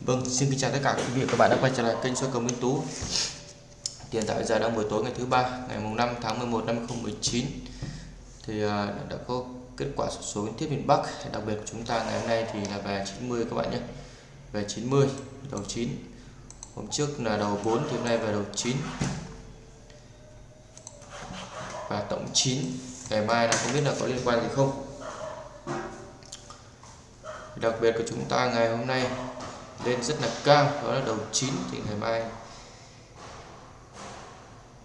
Vâng, xin kính chào tất cả quý vị và các bạn đã quay trở lại kênh soi cầu Minh Tú. Hiện tại giờ đang buổi tối ngày thứ ba, ngày mùng 5 tháng 11 năm 2019. Thì à, đã có kết quả số số liên tiếp miền Bắc, đặc biệt của chúng ta ngày hôm nay thì là về 90 các bạn nhé. Về 90, đầu 9. Hôm trước là đầu 4 thì hôm nay về đầu 9. Và tổng 9. Ngày mai là không biết là có liên quan gì không. Đặc biệt của chúng ta ngày hôm nay lên rất là cao đó là đầu 9 thì ngày mai.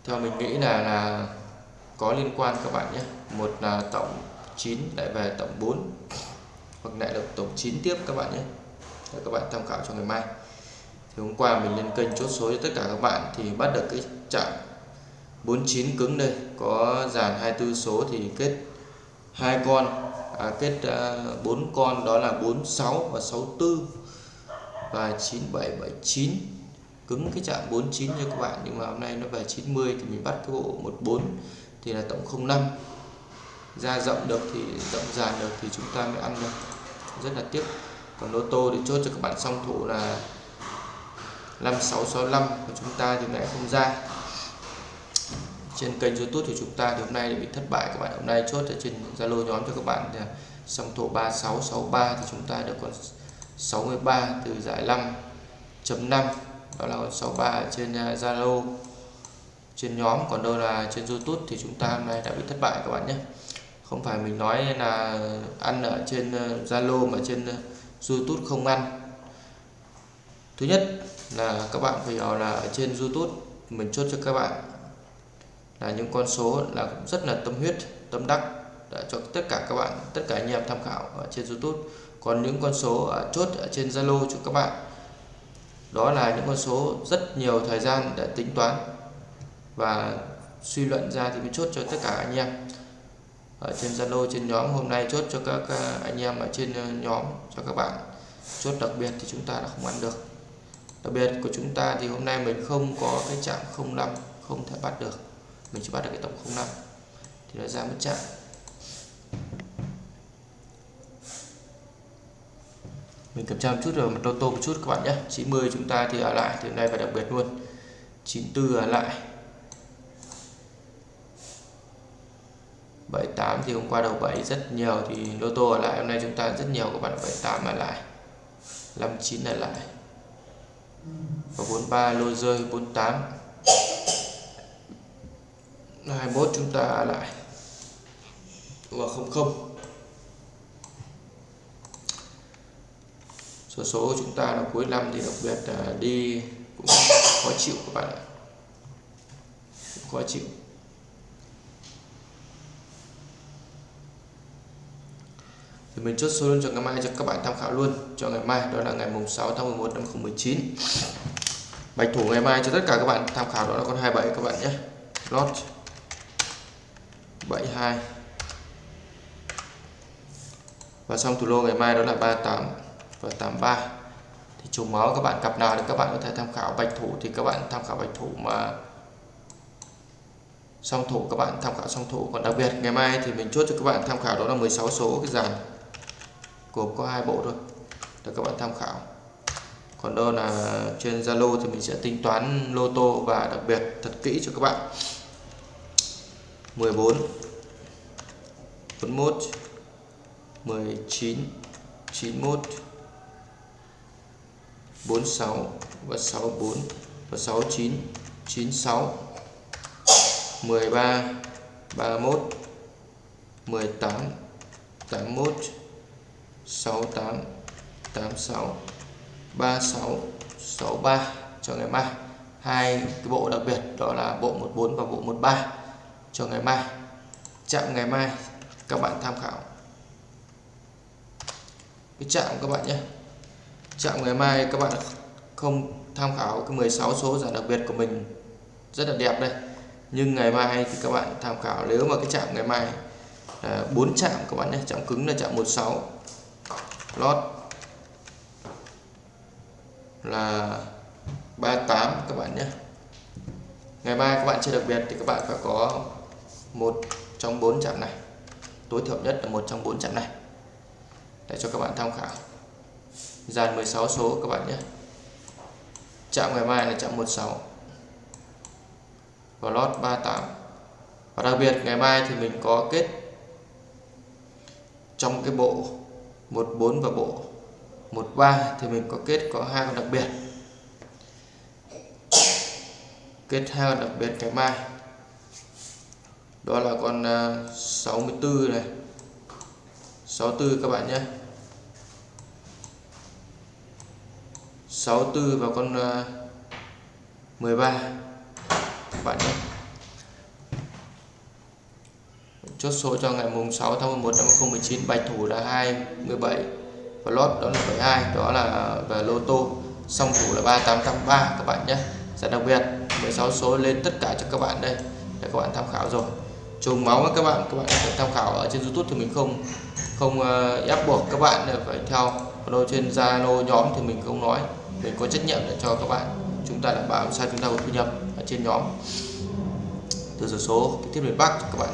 Theo mình nghĩ là là có liên quan các bạn nhé. Một là tổng 9 lại về tổng 4 hoặc lại là tổng 9 tiếp các bạn nhé. Để các bạn tham khảo cho ngày mai. Thì hôm qua mình lên kênh chốt số cho tất cả các bạn thì bắt được cái chạm 49 cứng đây. Có dàn 24 số thì kết hai con à, kết à, bốn uh, con đó là 46 và 64 và 9779 cứng cái chạm 49 cho các bạn, nhưng mà hôm nay nó về 90 thì mình bắt cái bộ 14 thì là tổng 05 ra rộng được thì, rộng dàn được thì chúng ta mới ăn được. Rất là tiếc. Còn lô tô thì chốt cho các bạn song thủ là 5665 của chúng ta thì lại không ra. Trên kênh youtube thì chúng ta thì hôm nay bị thất bại các bạn. Hôm nay chốt ở trên zalo nhóm cho các bạn thì song thủ 3663 thì chúng ta được còn 63 từ giải 5.5 đó là con 63 trên à, Zalo. Trên nhóm, còn đâu là trên YouTube thì chúng ta hôm nay đã bị thất bại các bạn nhé. Không phải mình nói là ăn ở trên à, Zalo mà trên à, YouTube không ăn. Thứ nhất là các bạn phải hiểu là ở trên YouTube, mình chốt cho các bạn là những con số là rất là tâm huyết, tâm đắc, đã cho tất cả các bạn, tất cả anh em tham khảo ở trên YouTube còn những con số ở chốt ở trên Zalo cho các bạn. Đó là những con số rất nhiều thời gian để tính toán và suy luận ra thì mới chốt cho tất cả anh em. Ở trên Zalo, trên nhóm, hôm nay chốt cho các ờ, anh em ở trên ờ, nhóm cho các bạn. Chốt đặc biệt thì chúng ta đã không ăn được. Đặc biệt của chúng ta thì hôm nay mình không có cái chạm 05 không thể bắt được. Mình chỉ bắt được cái tổng 05 thì nó ra mất chạm. Mình kiểm tra một chút rồi một lô tô một chút các bạn nhé. 90 chúng ta thì ở lại thì hôm nay phải đặc biệt luôn. 94 ở lại. 78 thì hôm qua đầu 7 rất nhiều thì lô tô ở lại. Hôm nay chúng ta rất nhiều các bạn 78 ở lại. 59 ở lại. Và 43 lô rơi 48 21 chúng ta ở lại. Và 00 số số của chúng ta là cuối năm thì đặc biệt là đi cũng khó chịu các bạn ạ. Khó chịu. Thì mình chốt số luôn cho ngày mai cho các bạn tham khảo luôn. Cho ngày mai, đó là ngày mùng 6 tháng 11 năm 2019 bạch thủ ngày mai cho tất cả các bạn tham khảo đó là con 27 các bạn nhé. Lót 72 và xong thủ lô ngày mai đó là 38 và 83 thì chủ máu, các bạn cặp nào thì các bạn có thể tham khảo bạch thủ, thì các bạn tham khảo bạch thủ mà song thủ, các bạn tham khảo song thủ. Còn đặc biệt, ngày mai thì mình chốt cho các bạn tham khảo đó là 16 số cái dàn gồm có hai bộ thôi. Để các bạn tham khảo. Còn đâu là trên Zalo thì mình sẽ tính toán lô tô và đặc biệt thật kỹ cho các bạn. 14 41 19 91 46 và 64 và 69 96 13 31 18 81 68 86 36 63 cho ngày mai. Hai cái bộ đặc biệt đó là bộ 14 và bộ 13 cho ngày mai. Chạm ngày mai, các bạn tham khảo. Cái chạm các bạn nhé chạm ngày mai các bạn không tham khảo cái 16 số giải đặc biệt của mình, rất là đẹp đây. Nhưng ngày mai thì các bạn tham khảo, nếu mà cái chạm ngày mai là 4 chạm các bạn nhé chạm cứng là chạm 16 lót là 38 các bạn nhé. Ngày mai các bạn chơi đặc biệt thì các bạn phải có một trong bốn chạm này. Tối thiểu nhất là một trong bốn chạm này. Để cho các bạn tham khảo dàn 16 số các bạn nhé. Chạm ngày mai là chạm 16 và lót 38 và đặc biệt ngày mai thì mình có kết trong cái bộ 14 và bộ 13 thì mình có kết có hai con đặc biệt. Kết hai con đặc biệt ngày mai. Đó là con ờ, 64 này. 64 các bạn nhé. 64 và con ờ, 13 các bạn nhé. Chốt số cho ngày mùng 6 tháng 11 năm 2019 bạch thủ là 27 và lót đó là 72 đó là về lô tô. Song thủ là 3883 các bạn nhé. Rất đặc biệt. 16 số lên tất cả cho các bạn đây. Để các bạn tham khảo rồi. Trùng máu các bạn. Các bạn có thể tham khảo ở trên YouTube thì mình không không ờ, ép buộc các bạn phải theo. Còn trên Zalo nhóm thì mình không nói để có trách nhiệm để cho các bạn. Chúng ta đảm bảo sao chúng ta có thu nhập ở trên nhóm. Từ số số tiếp miền Bắc các bạn.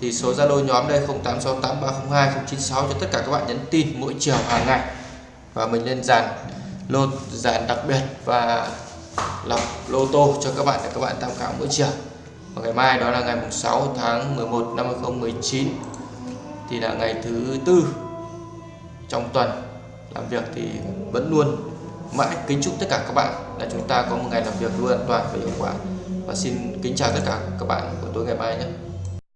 Thì số Zalo nhóm đây 0868302096 cho tất cả các bạn nhắn tin mỗi chiều, hàng ngày. Và mình lên dàn lô, dàn đặc biệt và lọc lô tô cho các bạn để các bạn tham khảo mỗi chiều. Và ngày mai đó là ngày 6 tháng 11 năm 2019 thì là ngày thứ tư trong tuần làm việc thì vẫn luôn mãi kính chúc tất cả các bạn là chúng ta có một ngày làm việc luôn an toàn và hiệu quả. Và xin kính chào tất cả các bạn của tối ngày mai nhé.